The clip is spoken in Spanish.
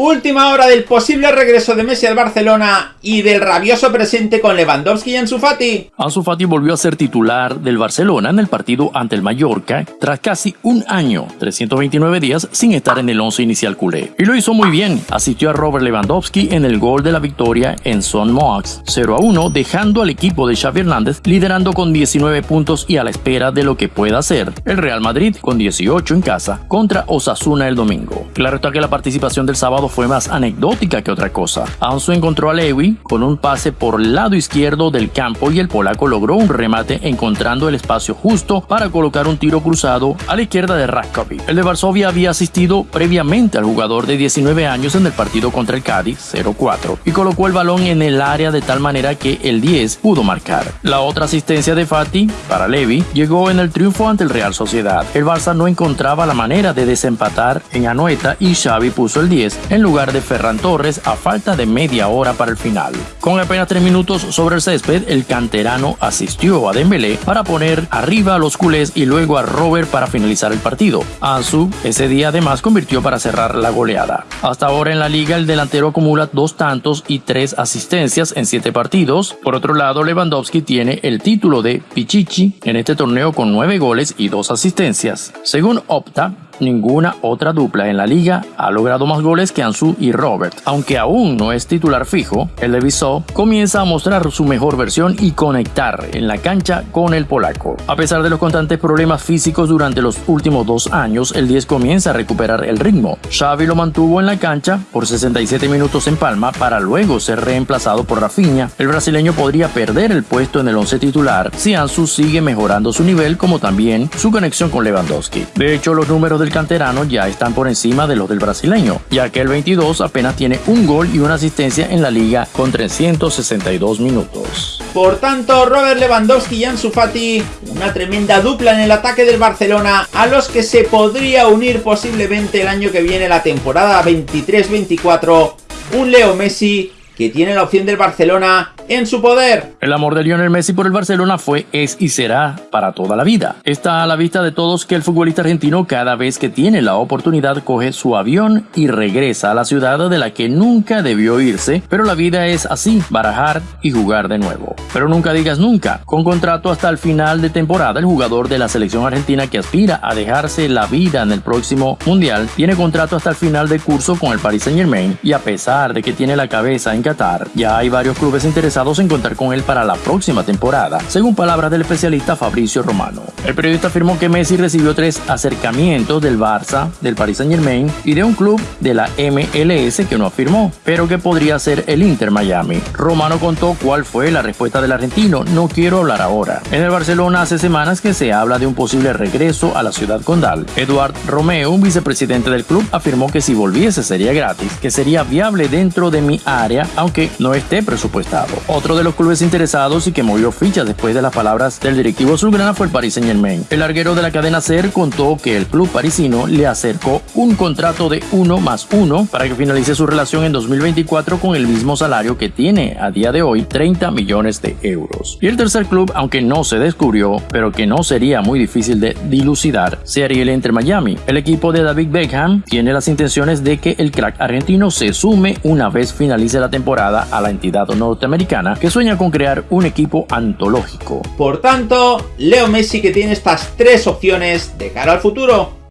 Última hora del posible regreso de Messi al Barcelona y del rabioso presente con Lewandowski y Ansu Fati. Ansu Fati volvió a ser titular del Barcelona en el partido ante el Mallorca tras casi un año, 329 días sin estar en el once inicial culé. Y lo hizo muy bien, asistió a Robert Lewandowski en el gol de la victoria en Son Mox 0 a 1, dejando al equipo de Xavi Hernández liderando con 19 puntos y a la espera de lo que pueda hacer el Real Madrid con 18 en casa contra Osasuna el domingo. Claro está que la participación del sábado fue más anecdótica que otra cosa. Ansu encontró a Lewy con un pase por el lado izquierdo del campo y el polaco logró un remate encontrando el espacio justo para colocar un tiro cruzado a la izquierda de Raskovic. El de Varsovia había asistido previamente al jugador de 19 años en el partido contra el Cádiz 0-4 y colocó el balón en el área de tal manera que el 10 pudo marcar. La otra asistencia de Fati para Levy llegó en el triunfo ante el Real Sociedad. El Barça no encontraba la manera de desempatar en Anoeta y Xavi puso el 10 en lugar de Ferran Torres a falta de media hora para el final. Con apenas tres minutos sobre el césped, el canterano asistió a Dembélé para poner arriba a los culés y luego a Robert para finalizar el partido. Ansu ese día además convirtió para cerrar la goleada. Hasta ahora en la liga el delantero acumula dos tantos y tres asistencias en siete partidos. Por otro lado, Lewandowski tiene el título de Pichichi en este torneo con nueve goles y dos asistencias. Según Opta, ninguna otra dupla en la liga ha logrado más goles que Ansu y Robert. Aunque aún no es titular fijo, el de comienza a mostrar su mejor versión y conectar en la cancha con el polaco. A pesar de los constantes problemas físicos durante los últimos dos años, el 10 comienza a recuperar el ritmo. Xavi lo mantuvo en la cancha por 67 minutos en Palma para luego ser reemplazado por Rafinha. El brasileño podría perder el puesto en el 11 titular si Ansu sigue mejorando su nivel como también su conexión con Lewandowski. De hecho, los números del canterano ya están por encima de los del brasileño, ya que el 22 apenas tiene un gol y una asistencia en la liga con 362 minutos. Por tanto, Robert Lewandowski y Ansu Fati, una tremenda dupla en el ataque del Barcelona, a los que se podría unir posiblemente el año que viene la temporada 23-24, un Leo Messi que tiene la opción del Barcelona en su poder. El amor de Lionel Messi por el Barcelona fue, es y será para toda la vida. Está a la vista de todos que el futbolista argentino cada vez que tiene la oportunidad coge su avión y regresa a la ciudad de la que nunca debió irse, pero la vida es así, barajar y jugar de nuevo. Pero nunca digas nunca, con contrato hasta el final de temporada, el jugador de la selección argentina que aspira a dejarse la vida en el próximo mundial tiene contrato hasta el final de curso con el Paris Saint Germain y a pesar de que tiene la cabeza en Qatar, ya hay varios clubes interesados en contar con él para la próxima temporada, según palabras del especialista Fabricio Romano. El periodista afirmó que Messi recibió tres acercamientos del Barça, del Paris Saint Germain y de un club de la MLS que no afirmó, pero que podría ser el Inter Miami. Romano contó cuál fue la respuesta del argentino, no quiero hablar ahora. En el Barcelona hace semanas que se habla de un posible regreso a la ciudad condal. Eduard Romeo, un vicepresidente del club, afirmó que si volviese sería gratis, que sería viable dentro de mi área, aunque no esté presupuestado. Otro de los clubes interesados y que movió fichas después de las palabras del directivo azulgrana fue el Paris Saint Germain. El larguero de la cadena SER contó que el club parisino le acercó un contrato de 1 más 1 para que finalice su relación en 2024 con el mismo salario que tiene a día de hoy 30 millones de euros. Y el tercer club, aunque no se descubrió, pero que no sería muy difícil de dilucidar, sería el Inter Miami. El equipo de David Beckham tiene las intenciones de que el crack argentino se sume una vez finalice la temporada a la entidad norteamericana que sueña con crear un equipo antológico. Por tanto, Leo Messi que tiene estas tres opciones de cara al futuro.